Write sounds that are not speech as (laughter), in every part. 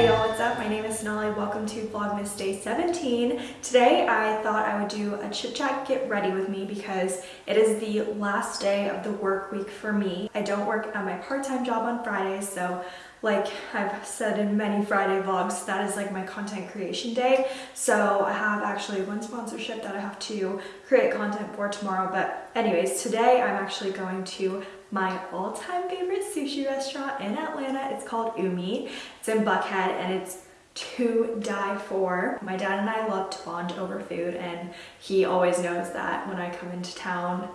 Hey y'all, what's up? My name is Sonali. Welcome to Vlogmas Day 17. Today I thought I would do a chit chat get ready with me because it is the last day of the work week for me. I don't work at my part-time job on Fridays, so like I've said in many Friday vlogs, that is like my content creation day. So I have actually one sponsorship that I have to create content for tomorrow. But anyways, today I'm actually going to my all-time favorite sushi restaurant in Atlanta. It's called Umi. It's in Buckhead and it's to die for. My dad and I love to bond over food and he always knows that when I come into town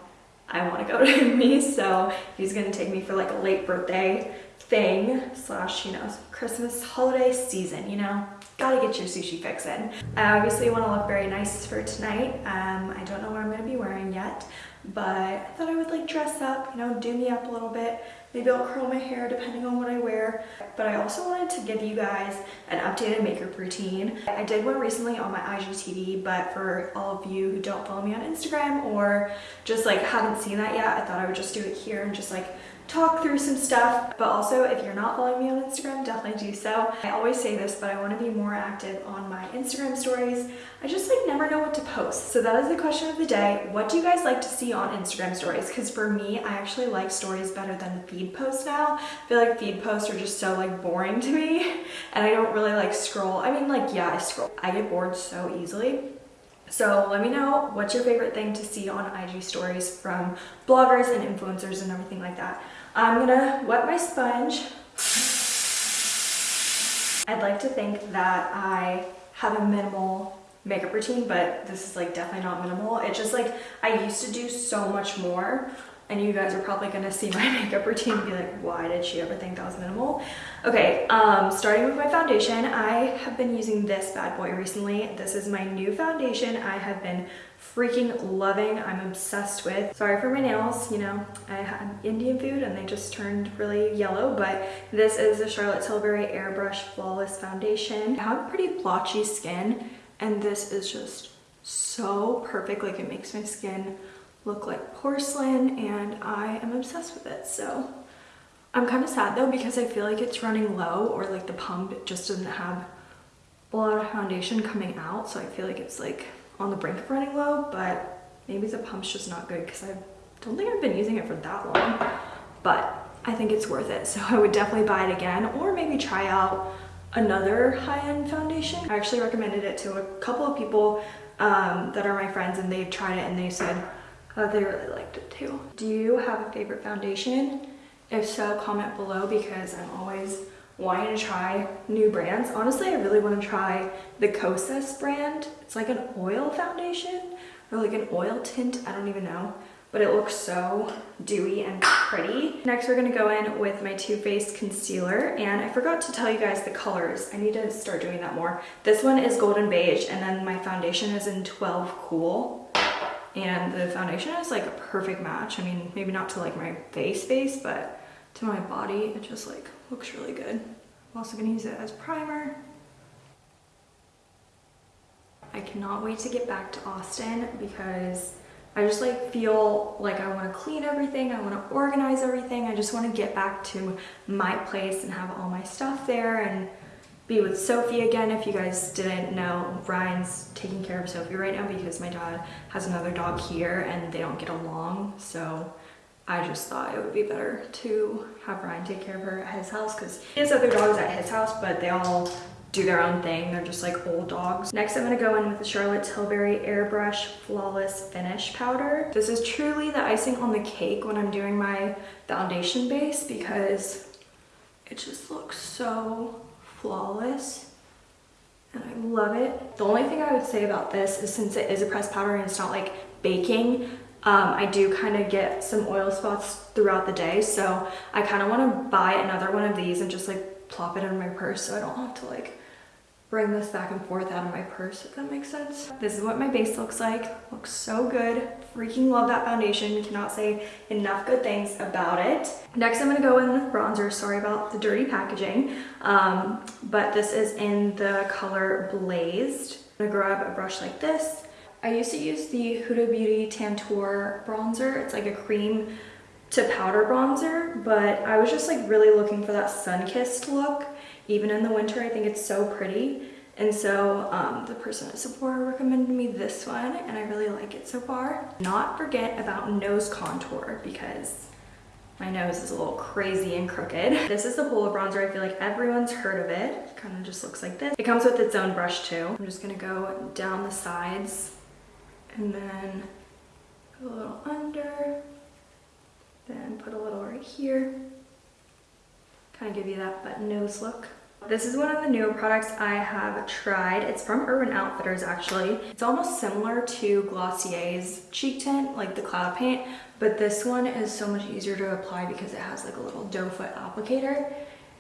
I want to go (laughs) to Umi so he's gonna take me for like a late birthday thing slash you know Christmas holiday season you know gotta get your sushi fix in. I obviously want to look very nice for tonight. Um, I don't know what I'm going to be wearing yet but I thought I would like dress up, you know, do me up a little bit. Maybe I'll curl my hair depending on what I wear. But I also wanted to give you guys an updated makeup routine. I did one recently on my IGTV, but for all of you who don't follow me on Instagram or just like haven't seen that yet, I thought I would just do it here and just like talk through some stuff. But also, if you're not following me on Instagram, definitely do so. I always say this, but I want to be more active on my Instagram stories. I just like never know what to post. So that is the question of the day. What do you guys like to see on Instagram stories? Because for me, I actually like stories better than feed posts now. I feel like feed posts are just so like boring to me (laughs) and I don't really like scroll. I mean like, yeah, I scroll. I get bored so easily. So let me know what's your favorite thing to see on IG stories from bloggers and influencers and everything like that. I'm gonna wet my sponge. I'd like to think that I have a minimal makeup routine, but this is like definitely not minimal. It's just like I used to do so much more and you guys are probably gonna see my (laughs) makeup routine and be like, why did she ever think that was minimal? Okay, um, starting with my foundation, I have been using this bad boy recently. This is my new foundation I have been freaking loving. I'm obsessed with. Sorry for my nails, you know, I had Indian food and they just turned really yellow, but this is the Charlotte Tilbury Airbrush Flawless Foundation. I have pretty blotchy skin and this is just so perfect. Like it makes my skin look like porcelain and I am obsessed with it. So I'm kind of sad though because I feel like it's running low or like the pump just doesn't have a lot of foundation coming out. So I feel like it's like on the brink of running low, but maybe the pump's just not good because I don't think I've been using it for that long, but I think it's worth it. So (laughs) I would definitely buy it again or maybe try out another high-end foundation. I actually recommended it to a couple of people um, that are my friends and they've tried it and they said uh, they really liked it too. Do you have a favorite foundation? If so, comment below because I'm always wanting to try new brands. Honestly, I really want to try the Kosas brand. It's like an oil foundation or like an oil tint. I don't even know but it looks so dewy and pretty. Next, we're gonna go in with my Too Faced concealer, and I forgot to tell you guys the colors. I need to start doing that more. This one is Golden Beige, and then my foundation is in 12 Cool and the foundation is like a perfect match. I mean, maybe not to like my face face, but to my body, it just like looks really good. I'm also gonna use it as primer. I cannot wait to get back to Austin because I just like feel like I want to clean everything. I want to organize everything. I just want to get back to my place and have all my stuff there and be with Sophie again. If you guys didn't know, Ryan's taking care of Sophie right now because my dad has another dog here and they don't get along. So I just thought it would be better to have Ryan take care of her at his house because he has other dogs at his house, but they all do their own thing. They're just like old dogs. Next, I'm gonna go in with the Charlotte Tilbury Airbrush Flawless Finish Powder. This is truly the icing on the cake when I'm doing my foundation base because it just looks so flawless and I love it. The only thing I would say about this is since it is a pressed powder and it's not like baking, um, I do kind of get some oil spots throughout the day. So I kind of want to buy another one of these and just like plop it in my purse so I don't have to like bring this back and forth out of my purse, if that makes sense. This is what my base looks like. Looks so good. Freaking love that foundation. Cannot say enough good things about it. Next, I'm gonna go in with bronzer. Sorry about the dirty packaging. Um, but this is in the color Blazed. I'm gonna grab a brush like this. I used to use the Huda Beauty Tantour bronzer. It's like a cream to powder bronzer, but I was just like really looking for that sun-kissed look even in the winter. I think it's so pretty. And so um, the person at Sephora recommended me this one and I really like it so far. Not forget about nose contour because my nose is a little crazy and crooked. (laughs) This is the Hoola bronzer. I feel like everyone's heard of it. it kind of just looks like this. It comes with its own brush too. I'm just gonna go down the sides and then a little under, then put a little right here. Kind of give you that button nose look. This is one of the newer products I have tried. It's from Urban Outfitters actually. It's almost similar to Glossier's cheek tint, like the cloud paint, but this one is so much easier to apply because it has like a little doe foot applicator.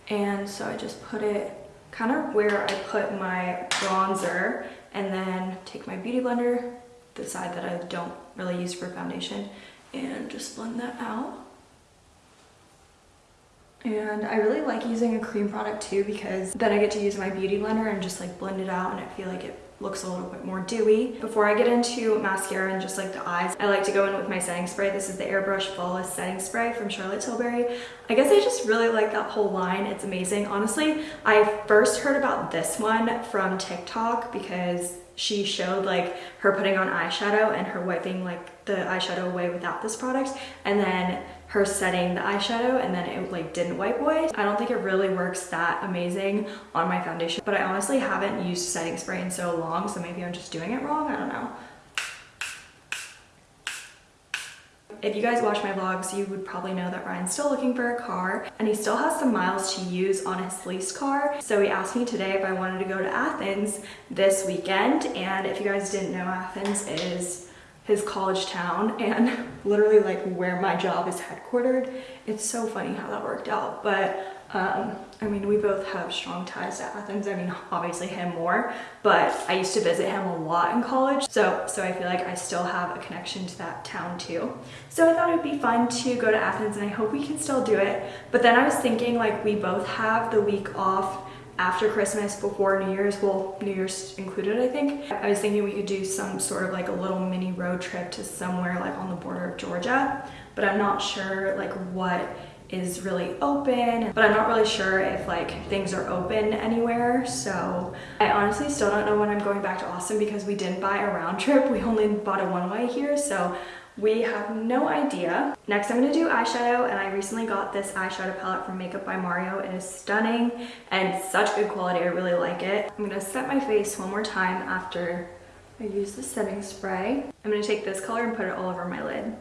And so I just put it kind of where I put my bronzer and then take my beauty blender, the side that I don't really use for foundation, and just blend that out. And I really like using a cream product too because then I get to use my beauty blender and just like blend it out and I feel like it looks a little bit more dewy. Before I get into mascara and just like the eyes, I like to go in with my setting spray. This is the Airbrush Flawless Setting Spray from Charlotte Tilbury. I guess I just really like that whole line. It's amazing. Honestly, I first heard about this one from TikTok because she showed like her putting on eyeshadow and her wiping like the eyeshadow away without this product and then her setting the eyeshadow and then it like didn't wipe away. I don't think it really works that amazing on my foundation, but I honestly haven't used setting spray in so long, so maybe I'm just doing it wrong, I don't know. If you guys watch my vlogs, you would probably know that Ryan's still looking for a car and he still has some miles to use on his leased car. So he asked me today if I wanted to go to Athens this weekend. And if you guys didn't know, Athens is his college town and (laughs) literally like where my job is headquartered. It's so funny how that worked out. But um, I mean, we both have strong ties to Athens. I mean, obviously him more, but I used to visit him a lot in college. So, so I feel like I still have a connection to that town too. So I thought it would be fun to go to Athens and I hope we can still do it. But then I was thinking like we both have the week off after Christmas, before New Year's, well, New Year's included, I think. I was thinking we could do some sort of like a little mini road trip to somewhere like on the border of Georgia, but I'm not sure like what is really open, but I'm not really sure if like things are open anywhere. So I honestly still don't know when I'm going back to Austin because we didn't buy a round trip. (laughs) We only bought a one way here. So we have no idea. Next, I'm gonna do eyeshadow, and I recently got this eyeshadow palette from Makeup by Mario. It is stunning and such good quality. I really like it. I'm gonna set my face one more time after I use the setting spray. I'm gonna take this color and put it all over my lid.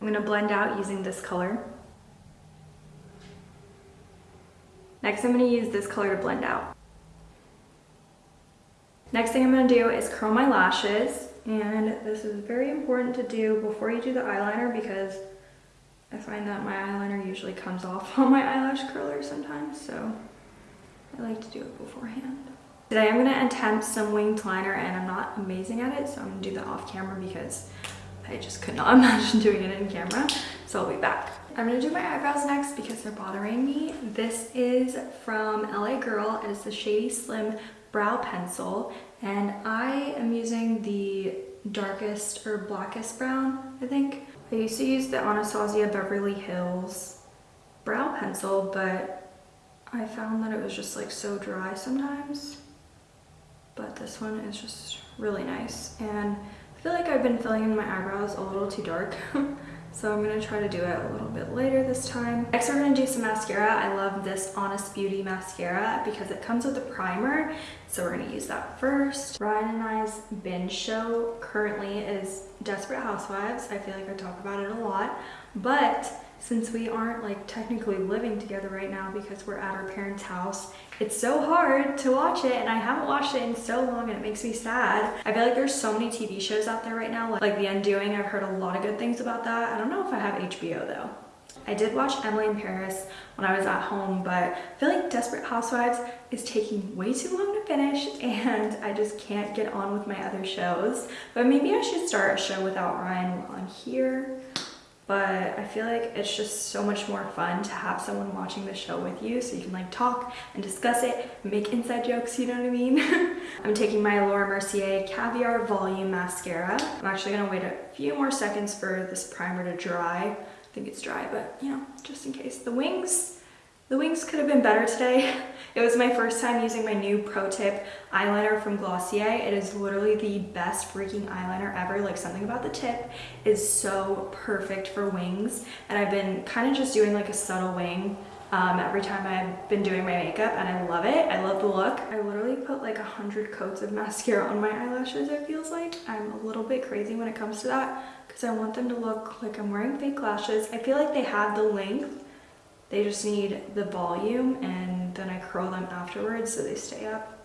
I'm gonna blend out using this color. Next, I'm gonna use this color to blend out. Next thing I'm gonna do is curl my lashes. And this is very important to do before you do the eyeliner because I find that my eyeliner usually comes off (laughs) on my eyelash curler sometimes. So I like to do it beforehand. Today I'm gonna attempt some winged liner and I'm not amazing at it. So I'm gonna do that off camera because I just could not (laughs) imagine doing it in camera. So I'll be back. I'm gonna do my eyebrows next because they're bothering me. This is from LA Girl. It is the Shady Slim brow pencil and I am using the darkest or blackest brown, I think. I used to use the Anastasia Beverly Hills brow pencil, but I found that it was just like so dry sometimes. But this one is just really nice. And I feel like I've been filling in my eyebrows a little too dark. (laughs) So I'm gonna try to do it a little bit later this time. Next we're gonna do some mascara. I love this Honest Beauty mascara because it comes with a primer. So we're gonna use that first. Ryan and I's binge show currently is Desperate Housewives. I feel like I talk about it a lot, but since we aren't like technically living together right now because we're at our parents' house, it's so hard to watch it and I haven't watched it in so long and it makes me sad. I feel like there's so many TV shows out there right now, like The Undoing. I've heard a lot of good things about that. I don't know if I have HBO though. I did watch Emily in Paris when I was at home, but I feel like Desperate Housewives is taking way too long to finish (laughs) and I just can't get on with my other shows. But maybe I should start a show without Ryan while I'm here. But I feel like it's just so much more fun to have someone watching the show with you so you can like talk and discuss it, make inside jokes, you know what I mean? (laughs) I'm taking my Laura Mercier Caviar Volume Mascara. I'm actually gonna wait a few more seconds for this primer to dry. I think it's dry, but you know, just in case. The wings, the wings could have been better today. (laughs) It was my first time using my new Pro Tip eyeliner from Glossier. It is literally the best freaking eyeliner ever. Like something about the tip is so perfect for wings. And I've been kind of just doing like a subtle wing um, every time I've been doing my makeup and I love it. I love the look. I literally put like a hundred coats of mascara on my eyelashes it feels like. I'm a little bit crazy when it comes to that because I want them to look like I'm wearing fake lashes. I feel like they have the length they just need the volume and then I curl them afterwards so they stay up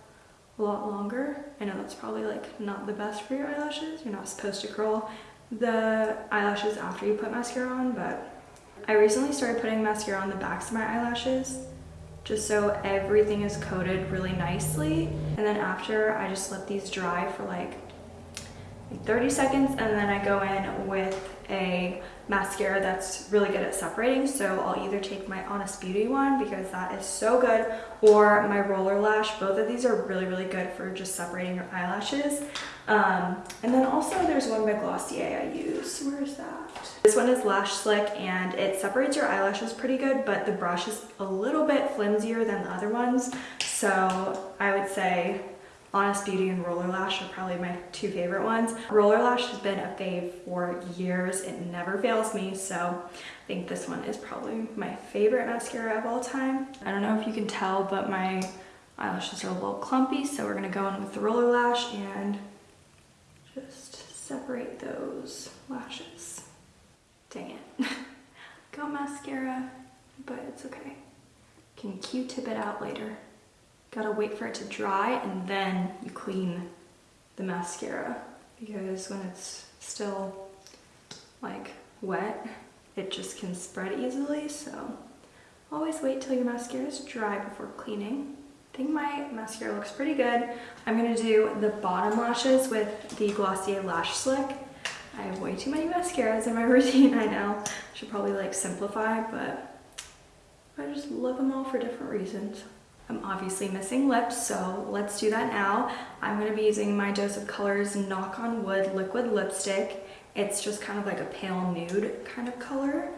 a lot longer. I know that's probably like not the best for your eyelashes. You're not supposed to curl the eyelashes after you put mascara on, but I recently started putting mascara on the backs of my eyelashes just so everything is coated really nicely. And then after I just let these dry for like 30 seconds and then I go in with a mascara that's really good at separating so I'll either take my Honest Beauty one because that is so good or my Roller Lash. Both of these are really really good for just separating your eyelashes. Um, and then also there's one by Glossier I use. Where is that? This one is Lash Slick and it separates your eyelashes pretty good but the brush is a little bit flimsier than the other ones. So I would say Honest Beauty and Roller Lash are probably my two favorite ones. Roller Lash has been a fave for years. It never fails me, so I think this one is probably my favorite mascara of all time. I don't know if you can tell, but my eyelashes are a little clumpy, so we're gonna go in with the Roller Lash and just separate those lashes. Dang it. (laughs) go mascara, but it's okay. Can Q-tip it out later. Gotta wait for it to dry and then you clean the mascara because when it's still like wet, it just can spread easily. So always wait till your mascara is dry before cleaning. I think my mascara looks pretty good. I'm gonna do the bottom lashes with the Glossier Lash Slick. I have way too many mascaras in my (laughs) routine, I know. Should probably like simplify, but I just love them all for different reasons. I'm obviously missing lips, so let's do that now. I'm gonna be using my Dose of Colors Knock on Wood Liquid Lipstick. It's just kind of like a pale nude kind of color.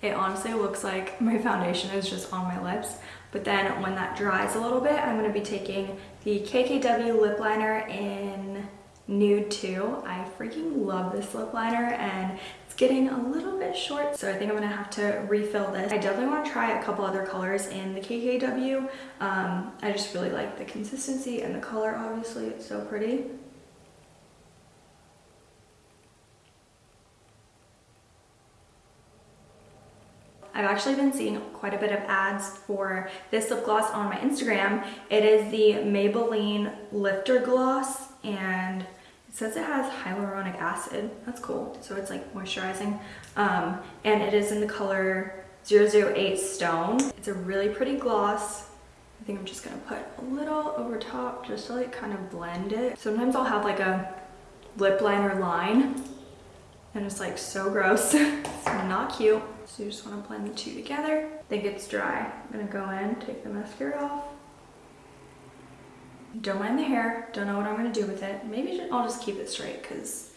It honestly looks like my foundation is just on my lips, but then when that dries a little bit, I'm gonna be taking the KKW lip liner in Nude 2. I freaking love this lip liner and it's getting a little bit short, so I think I'm gonna have to refill this. I definitely wanna try a couple other colors in the KKW. Um, I just really like the consistency and the color, obviously, it's so pretty. I've actually been seeing quite a bit of ads for this lip gloss on my Instagram. It is the Maybelline Lifter Gloss and it says it has hyaluronic acid. That's cool. So it's like moisturizing. Um, and it is in the color 008 Stone. It's a really pretty gloss. I think I'm just gonna put a little over top just to like kind of blend it. Sometimes I'll have like a lip liner line and it's like so gross. (laughs) it's not cute. So you just wanna blend the two together. I think it's dry. I'm gonna go in, take the mascara off. Don't mind the hair. Don't know what I'm going to do with it. Maybe I'll just keep it straight because,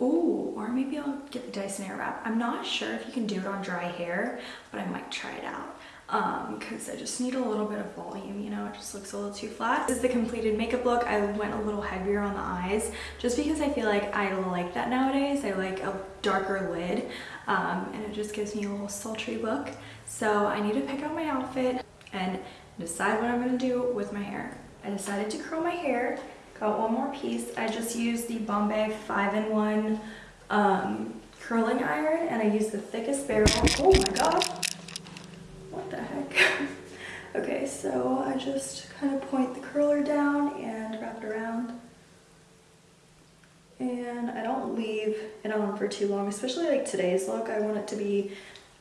oh, or maybe I'll get the Dyson Airwrap. I'm not sure if you can do it on dry hair, but I might try it out because um, I just need a little bit of volume, you know, it just looks a little too flat. This is the completed makeup look. I went a little heavier on the eyes just because I feel like I like that nowadays. I like a darker lid um, and it just gives me a little sultry look. So I need to pick out my outfit and decide what I'm gonna do with my hair. I decided to curl my hair. Got one more piece. I just used the Bombay 5-in-1 um, curling iron and I used the thickest barrel. Oh my god! What the heck? (laughs) okay, so I just kind of point the curler down and wrap it around. And I don't leave it on for too long, especially like today's look. I want it to be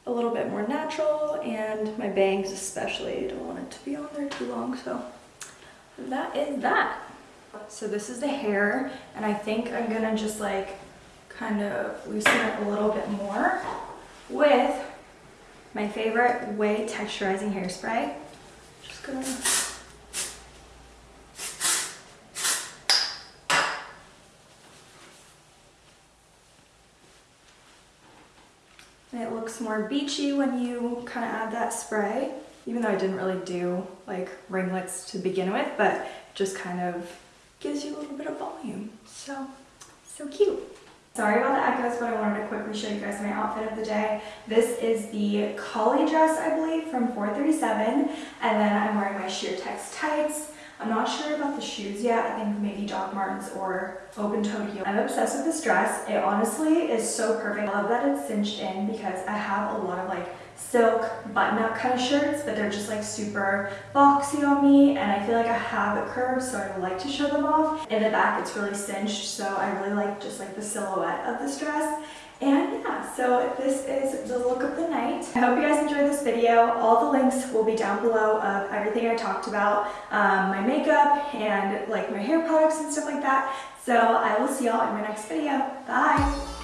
a little bit more natural and my bangs especially, I don't want it to be on there too long, so that is that. So this is the hair, and I think I'm gonna just like kind of loosen it a little bit more with my favorite Way Texturizing Hairspray. Just gonna it looks more beachy when you kind of add that spray, even though I didn't really do like ringlets to begin with, but just kind of gives you a little bit of volume. So, so cute. Sorry about the echoes, but I wanted to quickly show you guys my outfit of the day. This is the collie dress, I believe, from 437, and then I'm wearing my Sheertex tights. I'm not sure about the shoes yet. I think maybe Doc Martens or open-toed heel. I'm obsessed with this dress. It honestly is so perfect. I love that it's cinched in because I have a lot of like silk button-up kind of shirts, but they're just like super boxy on me and I feel like I have a curve so I like to show them off. In the back it's really cinched so I really like just like the silhouette of this dress. And yeah, so this is the look of the night. I hope you guys enjoyed this video. All the links will be down below of everything I talked about, um, my makeup and like my hair products and stuff like that. So I will see y'all in my next video. Bye!